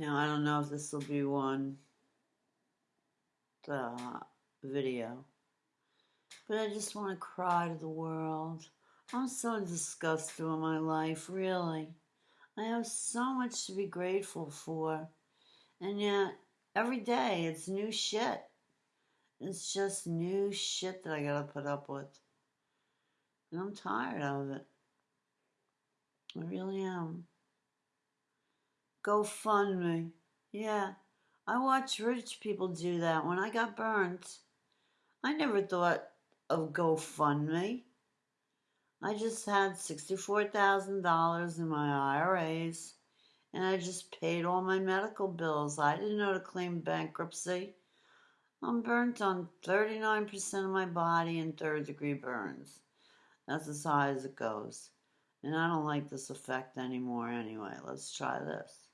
Now, I don't know if this will be one the video, but I just want to cry to the world. I'm so disgusted with my life, really. I have so much to be grateful for, and yet every day it's new shit. It's just new shit that I gotta put up with. And I'm tired of it. I really am. GoFundMe. Yeah, I watch rich people do that. When I got burnt, I never thought of GoFundMe. I just had $64,000 in my IRAs and I just paid all my medical bills. I didn't know to claim bankruptcy. I'm burnt on 39% of my body and third degree burns. That's as high as it goes. And I don't like this effect anymore anyway. Let's try this.